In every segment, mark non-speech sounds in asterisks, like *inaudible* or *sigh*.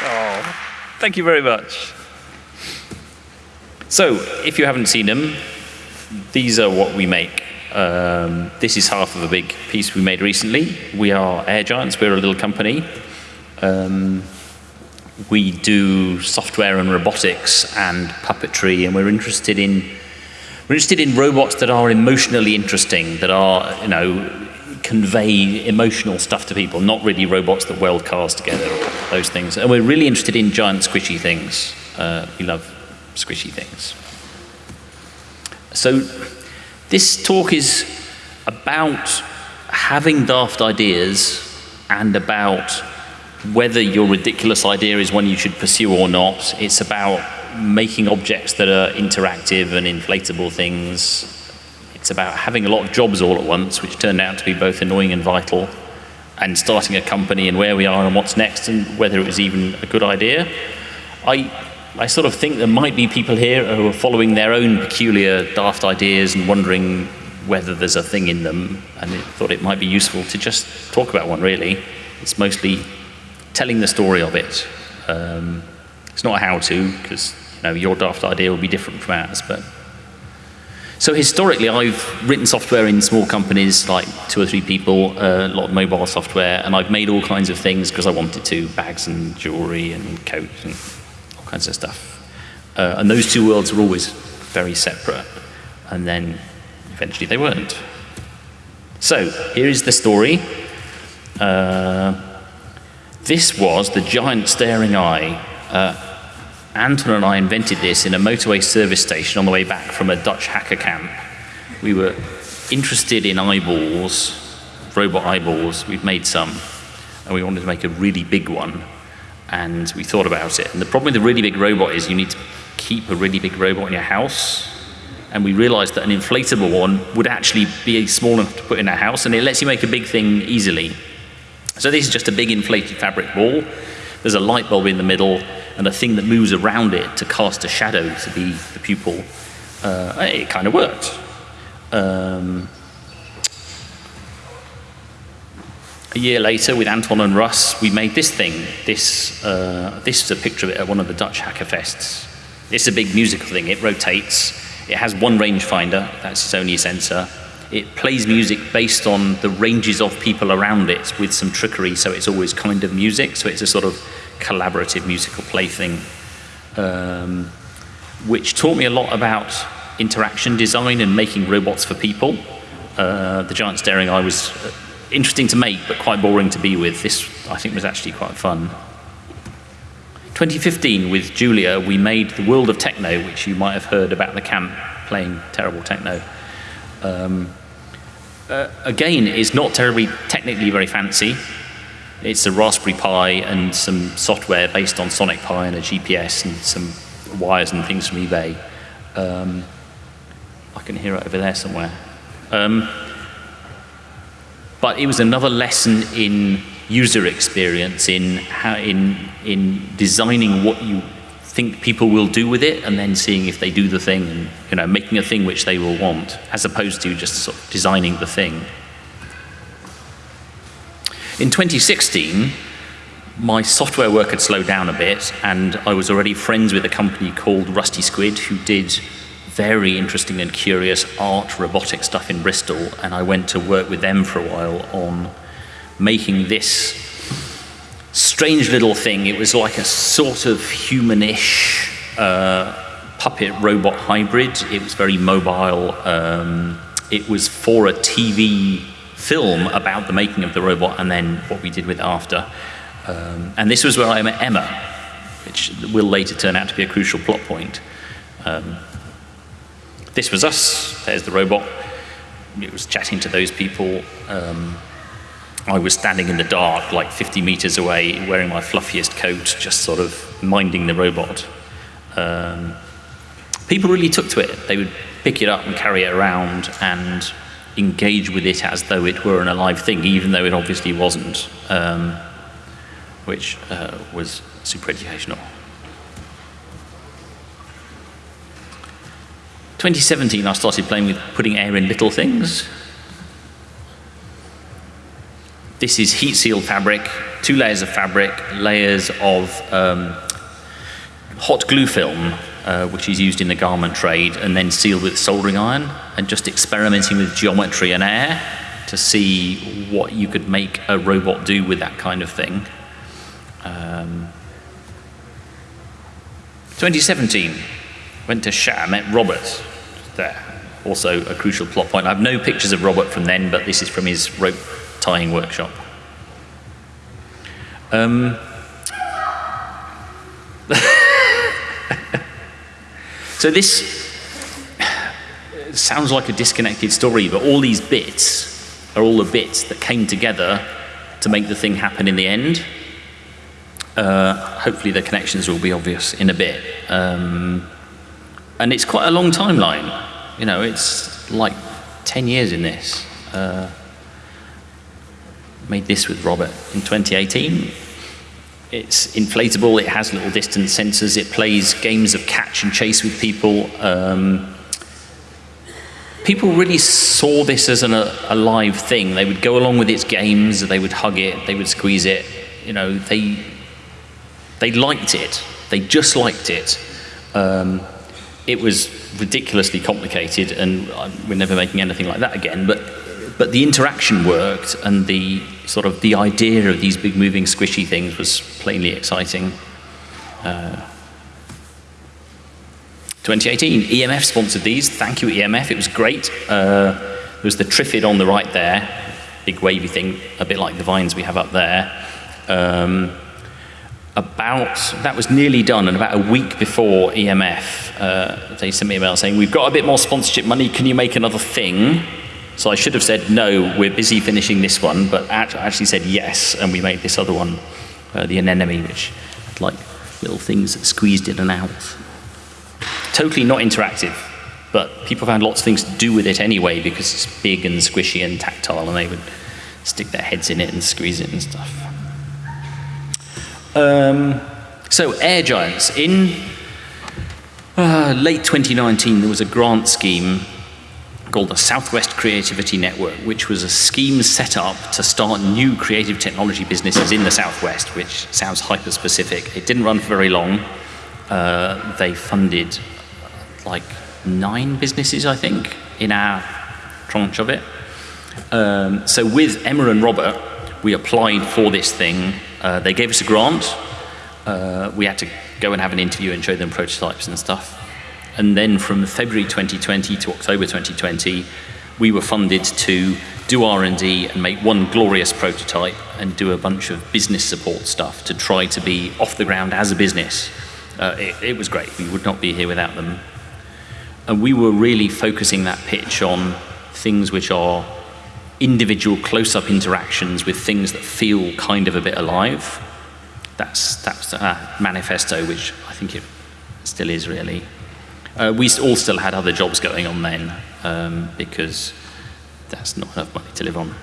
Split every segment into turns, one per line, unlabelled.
Oh, thank you very much. So, if you haven't seen them, these are what we make. Um, this is half of a big piece we made recently. We are Air Giants. We're a little company. Um, we do software and robotics and puppetry, and we're interested in we're interested in robots that are emotionally interesting, that are you know convey emotional stuff to people, not really robots that weld cars together, those things. And we're really interested in giant squishy things. Uh, we love squishy things. So this talk is about having daft ideas and about whether your ridiculous idea is one you should pursue or not. It's about making objects that are interactive and inflatable things. It's about having a lot of jobs all at once, which turned out to be both annoying and vital, and starting a company and where we are and what's next and whether it was even a good idea. I, I sort of think there might be people here who are following their own peculiar daft ideas and wondering whether there's a thing in them, and I thought it might be useful to just talk about one, really. It's mostly telling the story of it. Um, it's not a how-to, because you know, your daft idea will be different from ours, but so historically, I've written software in small companies, like two or three people, uh, a lot of mobile software, and I've made all kinds of things because I wanted to, bags and jewelry and coats and all kinds of stuff. Uh, and those two worlds were always very separate, and then eventually they weren't. So here is the story. Uh, this was the giant staring eye Anton and I invented this in a motorway service station on the way back from a Dutch hacker camp. We were interested in eyeballs, robot eyeballs. We've made some, and we wanted to make a really big one. And we thought about it. And the problem with a really big robot is you need to keep a really big robot in your house. And we realized that an inflatable one would actually be small enough to put in a house, and it lets you make a big thing easily. So this is just a big inflated fabric ball. There's a light bulb in the middle, and a thing that moves around it to cast a shadow to be the pupil, uh, it kind of worked. Um, a year later, with Anton and Russ, we made this thing. This, uh, this is a picture of it at one of the Dutch hacker fests. It's a big musical thing. It rotates. It has one rangefinder. That's its only sensor. It plays music based on the ranges of people around it with some trickery, so it's always kind of music. So it's a sort of collaborative musical plaything, um, which taught me a lot about interaction design and making robots for people. Uh, the giant staring eye was uh, interesting to make, but quite boring to be with. This, I think, was actually quite fun. 2015, with Julia, we made The World of Techno, which you might have heard about the camp playing terrible techno. Um, uh, again, is not terribly technically very fancy. It's a Raspberry Pi and some software based on Sonic Pi and a GPS and some wires and things from eBay. Um, I can hear it over there somewhere. Um, but it was another lesson in user experience, in, how, in, in designing what you think people will do with it and then seeing if they do the thing and you know, making a thing which they will want, as opposed to just sort of designing the thing. In 2016, my software work had slowed down a bit, and I was already friends with a company called Rusty Squid, who did very interesting and curious art robotic stuff in Bristol, and I went to work with them for a while on making this strange little thing. It was like a sort of humanish uh, puppet robot hybrid. It was very mobile. Um, it was for a TV film about the making of the robot and then what we did with after. Um, and this was where I met Emma, which will later turn out to be a crucial plot point. Um, this was us, there's the robot. It was chatting to those people. Um, I was standing in the dark, like 50 meters away, wearing my fluffiest coat, just sort of minding the robot. Um, people really took to it. They would pick it up and carry it around and engage with it as though it were an alive thing, even though it obviously wasn't, um, which uh, was super educational. 2017, I started playing with putting air in little things. This is heat seal fabric. two layers of fabric, layers of um, hot glue film, uh, which is used in the garment trade, and then sealed with soldering iron, and just experimenting with geometry and air to see what you could make a robot do with that kind of thing. Um, 2017, went to SHA, met Robert there. Also a crucial plot point. I have no pictures of Robert from then, but this is from his rope tying workshop. Um, *laughs* so this sounds like a disconnected story, but all these bits are all the bits that came together to make the thing happen in the end. Uh, hopefully the connections will be obvious in a bit. Um, and it's quite a long timeline. You know, it's like 10 years in this. Uh, made this with Robert in 2018. It's inflatable, it has little distance sensors, it plays games of catch and chase with people. Um, people really saw this as an, a, a, live thing. They would go along with its games, they would hug it, they would squeeze it. You know, they, they liked it. They just liked it. Um, it was ridiculously complicated, and we're never making anything like that again. But but the interaction worked, and the sort of the idea of these big moving squishy things was plainly exciting. Uh, 2018, EMF sponsored these. Thank you, EMF. It was great. Uh, there was the Trifid on the right there, big wavy thing, a bit like the vines we have up there. Um, about, that was nearly done, and about a week before EMF, uh, they sent me an email saying, we've got a bit more sponsorship money, can you make another thing? So I should have said, no, we're busy finishing this one, but I actually said yes, and we made this other one, uh, the anemone, which had like little things that squeezed in and out. Totally not interactive, but people found lots of things to do with it anyway because it's big and squishy and tactile, and they would stick their heads in it and squeeze it and stuff. Um, so Air Giants. In uh, late 2019, there was a grant scheme called the Southwest Creativity Network, which was a scheme set up to start new creative technology businesses in the Southwest, which sounds hyper-specific. It didn't run for very long. Uh, they funded like nine businesses, I think, in our tranche of it. Um, so with Emma and Robert, we applied for this thing uh, they gave us a grant. Uh, we had to go and have an interview and show them prototypes and stuff. And then from February 2020 to October 2020, we were funded to do R&D and make one glorious prototype and do a bunch of business support stuff to try to be off the ground as a business. Uh, it, it was great. We would not be here without them. And we were really focusing that pitch on things which are individual close-up interactions with things that feel kind of a bit alive. That's, that's a manifesto, which I think it still is really. Uh, we all still had other jobs going on then, um, because that's not enough money to live on.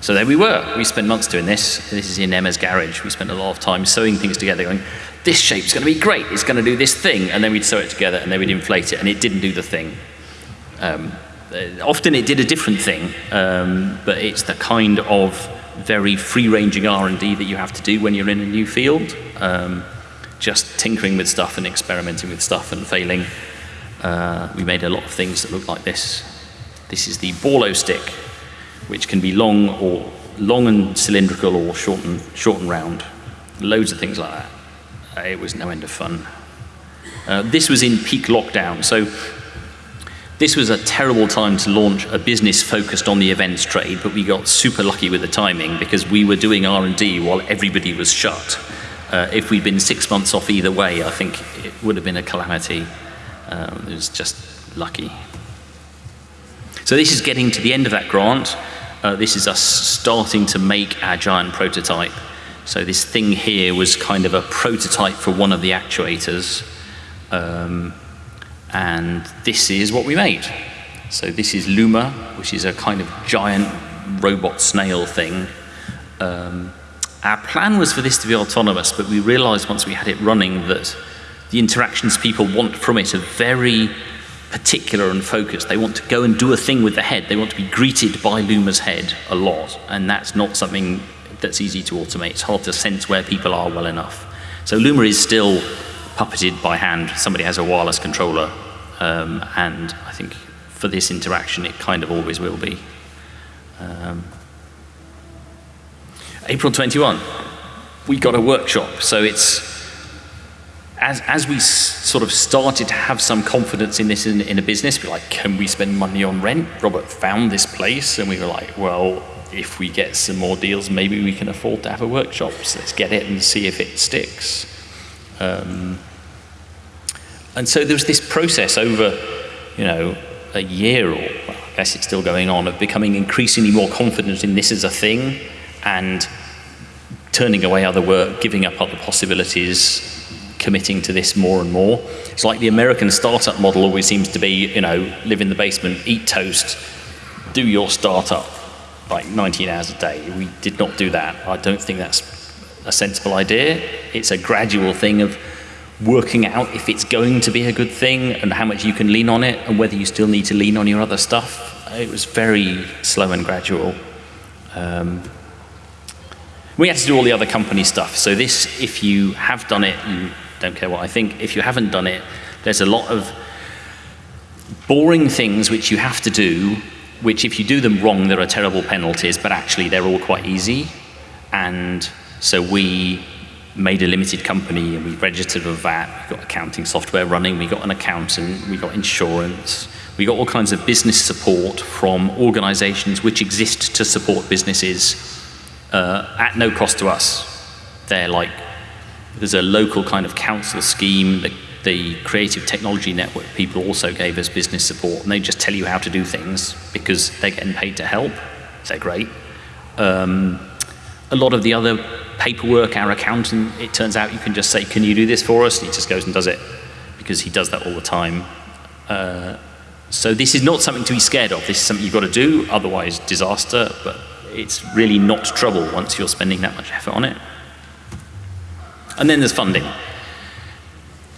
So there we were. We spent months doing this. This is in Emma's garage. We spent a lot of time sewing things together, going, this shape's going to be great. It's going to do this thing. And then we'd sew it together, and then we'd inflate it, and it didn't do the thing. Um, uh, often it did a different thing, um, but it's the kind of very free-ranging R&D that you have to do when you're in a new field. Um, just tinkering with stuff and experimenting with stuff and failing. Uh, we made a lot of things that look like this. This is the Borlo stick, which can be long or long and cylindrical or short and, short and round. Loads of things like that. Uh, it was no end of fun. Uh, this was in peak lockdown, so this was a terrible time to launch a business focused on the events trade, but we got super lucky with the timing because we were doing R&D while everybody was shut. Uh, if we'd been six months off either way, I think it would have been a calamity. Um, it was just lucky. So this is getting to the end of that grant. Uh, this is us starting to make our giant prototype. So this thing here was kind of a prototype for one of the actuators. Um, and this is what we made. So this is Luma, which is a kind of giant robot snail thing. Um, our plan was for this to be autonomous, but we realized once we had it running that the interactions people want from it are very particular and focused. They want to go and do a thing with the head. They want to be greeted by Luma's head a lot, and that's not something that's easy to automate. It's hard to sense where people are well enough. So Luma is still puppeted by hand. Somebody has a wireless controller, um, and I think for this interaction, it kind of always will be. Um, April 21, we got a workshop. So it's, as, as we sort of started to have some confidence in this in, in a business, we're like, can we spend money on rent? Robert found this place, and we were like, well, if we get some more deals, maybe we can afford to have a workshop. So let's get it and see if it sticks. Um, and so there was this process over, you know, a year or well, I guess it's still going on of becoming increasingly more confident in this as a thing and turning away other work, giving up other possibilities, committing to this more and more. It's like the American startup model always seems to be, you know, live in the basement, eat toast, do your startup like 19 hours a day. We did not do that. I don't think that's a sensible idea. It's a gradual thing of working out if it's going to be a good thing and how much you can lean on it and whether you still need to lean on your other stuff. It was very slow and gradual. Um, we had to do all the other company stuff. So this, if you have done it, you don't care what I think. If you haven't done it, there's a lot of boring things which you have to do, which if you do them wrong, there are terrible penalties, but actually they're all quite easy. And so we made a limited company and we registered a VAT, we got accounting software running, we got an accountant, we got insurance, we got all kinds of business support from organizations which exist to support businesses uh, at no cost to us. They're like, there's a local kind of council scheme, the, the Creative Technology Network people also gave us business support and they just tell you how to do things because they're getting paid to help. They're great. Um, a lot of the other paperwork, our accountant, it turns out you can just say, can you do this for us? And he just goes and does it because he does that all the time. Uh, so this is not something to be scared of. This is something you've got to do, otherwise disaster, but it's really not trouble once you're spending that much effort on it. And then there's funding,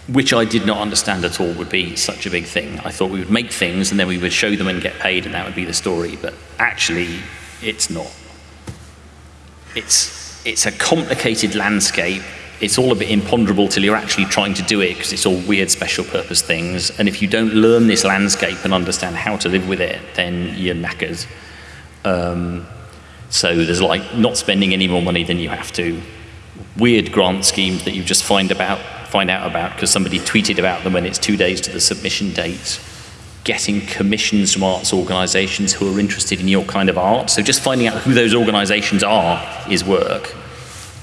which I did not understand at all would be such a big thing. I thought we would make things and then we would show them and get paid and that would be the story, but actually it's not it's, it's a complicated landscape. It's all a bit imponderable till you're actually trying to do it because it's all weird special purpose things. And if you don't learn this landscape and understand how to live with it, then you're knackers. Um, so there's like not spending any more money than you have to. Weird grant schemes that you just find about, find out about because somebody tweeted about them when it's two days to the submission date getting commissions from arts organizations who are interested in your kind of art. So just finding out who those organizations are is work.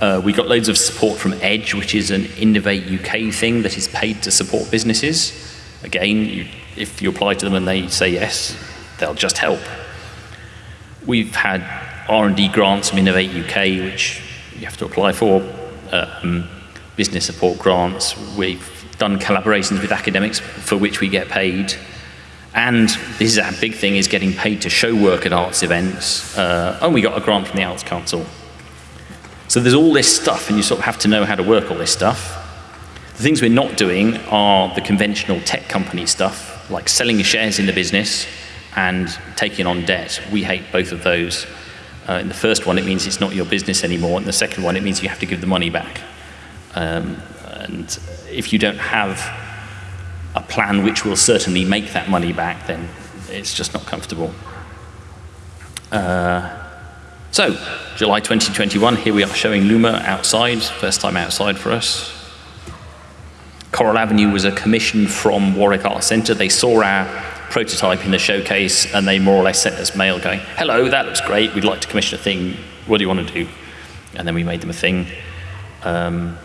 Uh, we got loads of support from Edge, which is an Innovate UK thing that is paid to support businesses. Again, you, if you apply to them and they say yes, they'll just help. We've had R&D grants from Innovate UK, which you have to apply for, um, business support grants. We've done collaborations with academics for which we get paid. And this is our big thing, is getting paid to show work at arts events. Uh, and we got a grant from the Arts Council. So there's all this stuff, and you sort of have to know how to work all this stuff. The things we're not doing are the conventional tech company stuff, like selling shares in the business and taking on debt. We hate both of those. Uh, in the first one, it means it's not your business anymore. In the second one, it means you have to give the money back. Um, and if you don't have a plan which will certainly make that money back, then it's just not comfortable. Uh, so, July 2021, here we are showing Luma outside, first time outside for us. Coral Avenue was a commission from Warwick Art Centre. They saw our prototype in the showcase and they more or less sent us mail going, hello, that looks great, we'd like to commission a thing, what do you want to do? And then we made them a thing. Um,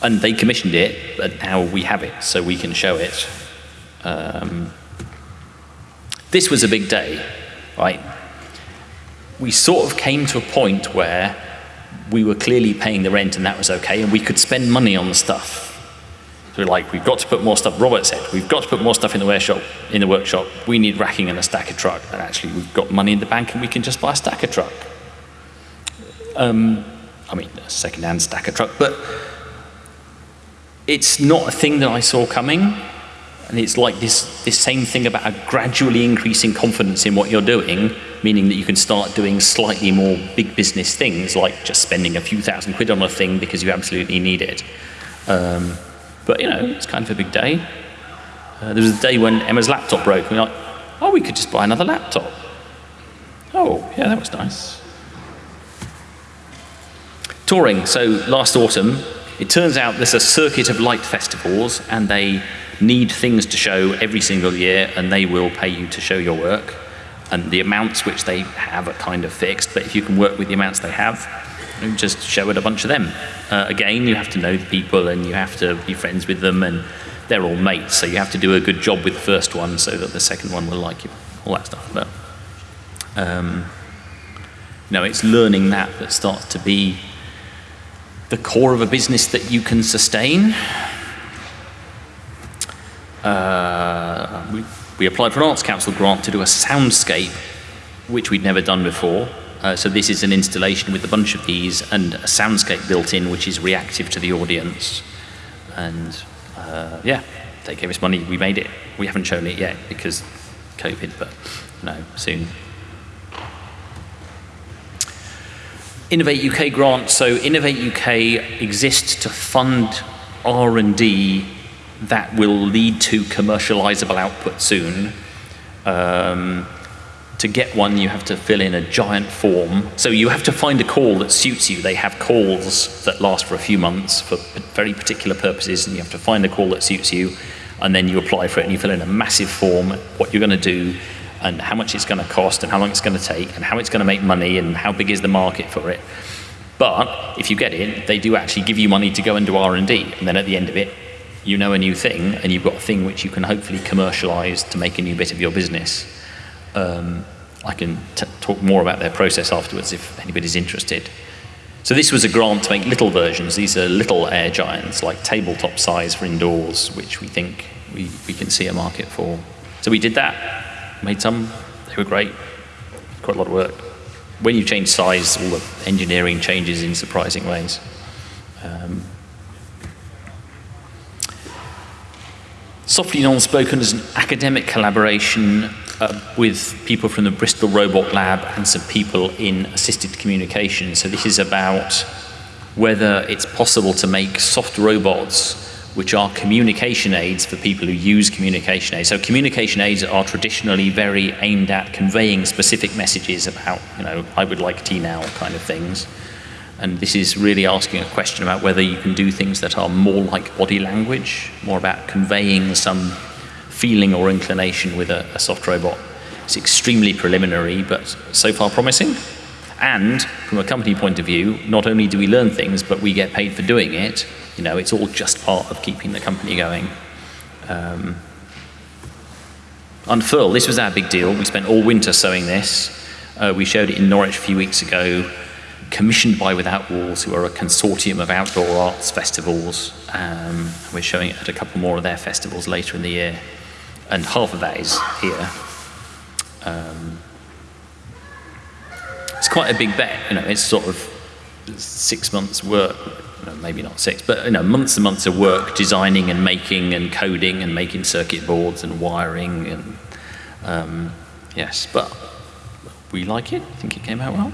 and they commissioned it, but now we have it, so we can show it. Um, this was a big day, right? We sort of came to a point where we were clearly paying the rent and that was okay, and we could spend money on the stuff. So we're like, we've got to put more stuff, Robert said, we've got to put more stuff in the workshop, in the workshop. We need racking and a stacker truck, and actually we've got money in the bank and we can just buy a stacker truck. Um, I mean, a second-hand stacker truck, but it's not a thing that I saw coming. And it's like this, this same thing about a gradually increasing confidence in what you're doing, meaning that you can start doing slightly more big business things, like just spending a few thousand quid on a thing because you absolutely need it. Um, but, you know, it's kind of a big day. Uh, there was a day when Emma's laptop broke, we're like, oh, we could just buy another laptop. Oh, yeah, that was nice. Touring. So last autumn, it turns out there's a circuit of light festivals, and they need things to show every single year, and they will pay you to show your work. And the amounts which they have are kind of fixed, but if you can work with the amounts they have, you just show it a bunch of them. Uh, again, you have to know the people, and you have to be friends with them, and they're all mates, so you have to do a good job with the first one so that the second one will like you, all that stuff. But um, you know, it's learning that that starts to be the core of a business that you can sustain. Uh, we, we, applied for an Arts Council grant to do a soundscape, which we'd never done before. Uh, so this is an installation with a bunch of these and a soundscape built in, which is reactive to the audience. And uh, yeah, they gave us money. We made it. We haven't shown it yet because COVID, but no, soon. Innovate UK grant. So Innovate UK exists to fund R&D that will lead to commercializable output soon. Um, to get one, you have to fill in a giant form. So you have to find a call that suits you. They have calls that last for a few months for very particular purposes, and you have to find a call that suits you, and then you apply for it, and you fill in a massive form, what you're going to do, and how much it's going to cost, and how long it's going to take, and how it's going to make money, and how big is the market for it. But if you get it, they do actually give you money to go and do R&D, and then at the end of it, you know a new thing, and you've got a thing which you can hopefully commercialize to make a new bit of your business. Um, I can talk more about their process afterwards if anybody's interested. So this was a grant to make little versions. These are little air giants, like tabletop size for indoors, which we think we, we can see a market for. So we did that, made some, they were great, quite a lot of work. When you change size, all the engineering changes in surprising ways. Um, Softly Non-Spoken is an academic collaboration uh, with people from the Bristol Robot Lab and some people in assisted communication. So this is about whether it's possible to make soft robots which are communication aids for people who use communication aids. So communication aids are traditionally very aimed at conveying specific messages about, you know, I would like tea now kind of things. And this is really asking a question about whether you can do things that are more like body language, more about conveying some feeling or inclination with a, a soft robot. It's extremely preliminary, but so far promising. And from a company point of view, not only do we learn things, but we get paid for doing it. You know, it's all just part of keeping the company going. Um, Unfurl, this was our big deal. We spent all winter sewing this. Uh, we showed it in Norwich a few weeks ago, commissioned by Without Walls, who are a consortium of outdoor arts festivals. Um, we're showing it at a couple more of their festivals later in the year and half of that is here. Um, it's quite a big bet, you know, it's sort of six months work, maybe not six, but you know, months and months of work designing and making and coding and making circuit boards and wiring and um, yes, but we like it, I think it came out well.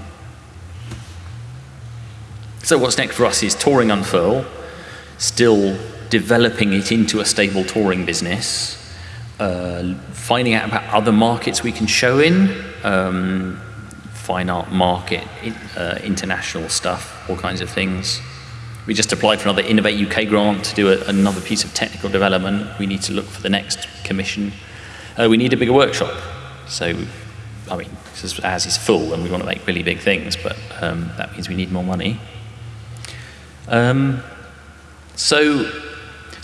So what's next for us is touring unfurl, still developing it into a stable touring business, uh, finding out about other markets we can show in, um, fine art market, uh, international stuff, all kinds of things. We just applied for another Innovate UK grant to do a, another piece of technical development. We need to look for the next commission. Uh, we need a bigger workshop. So, I mean, as is full and we want to make really big things, but um, that means we need more money. Um, so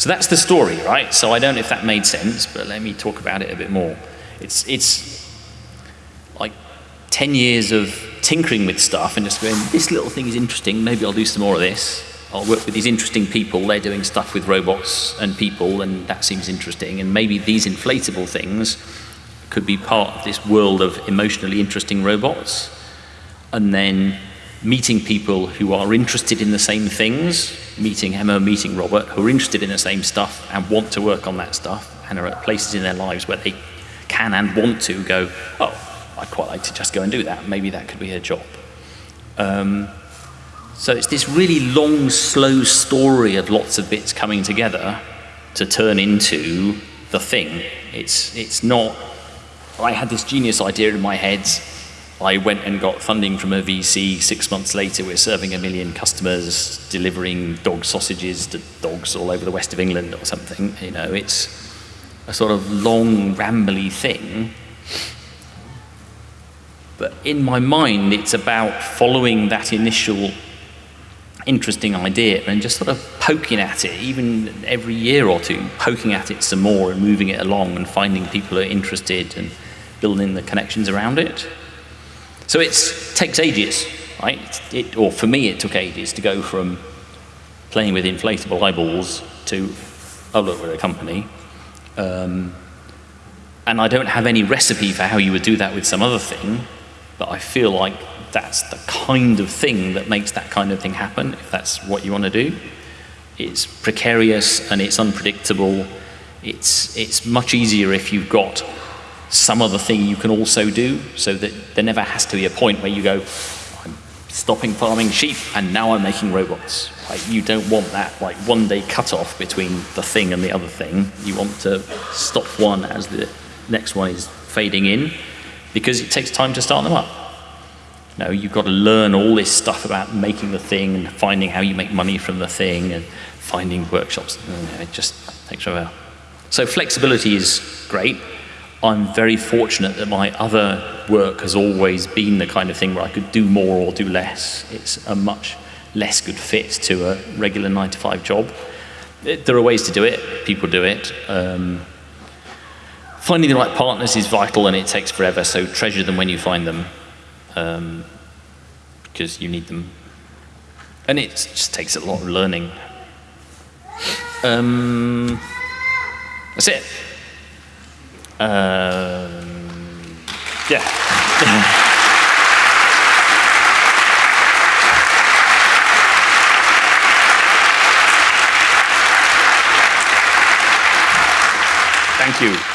so that's the story, right? So I don't know if that made sense, but let me talk about it a bit more. It's, it's like 10 years of tinkering with stuff and just going, this little thing is interesting, maybe I'll do some more of this. I'll work with these interesting people, they're doing stuff with robots and people, and that seems interesting. And maybe these inflatable things could be part of this world of emotionally interesting robots. And then meeting people who are interested in the same things, meeting Emma, meeting Robert, who are interested in the same stuff and want to work on that stuff and are at places in their lives where they can and want to go, oh, I'd quite like to just go and do that. Maybe that could be a job. Um, so it's this really long, slow story of lots of bits coming together to turn into the thing. It's, it's not, I had this genius idea in my head. I went and got funding from a VC. Six months later, we're serving a million customers, delivering dog sausages to dogs all over the west of England or something. You know, it's a sort of long, rambly thing. But in my mind, it's about following that initial interesting idea and just sort of poking at it, even every year or two, poking at it some more and moving it along and finding people who are interested and building the connections around it. So it takes ages, right? It, or for me, it took ages to go from playing with inflatable eyeballs to, oh look, we're a company. Um, and I don't have any recipe for how you would do that with some other thing, but I feel like that's the kind of thing that makes that kind of thing happen, if that's what you want to do. It's precarious and it's unpredictable. It's, it's much easier if you've got some other thing you can also do, so that there never has to be a point where you go, I'm stopping farming sheep and now I'm making robots. Like, you don't want that like one day cut off between the thing and the other thing. You want to stop one as the next one is fading in, because it takes time to start them up. You know, you've got to learn all this stuff about making the thing and finding how you make money from the thing and finding workshops. Mm, it just takes a while. So flexibility is great. I'm very fortunate that my other work has always been the kind of thing where I could do more or do less. It's a much less good fit to a regular nine to five job. There are ways to do it. People do it. Um, finding the right partners is vital and it takes forever, so treasure them when you find them um, because you need them. And it just takes a lot of learning. Um, that's it. Um, yeah. *laughs* Thank you.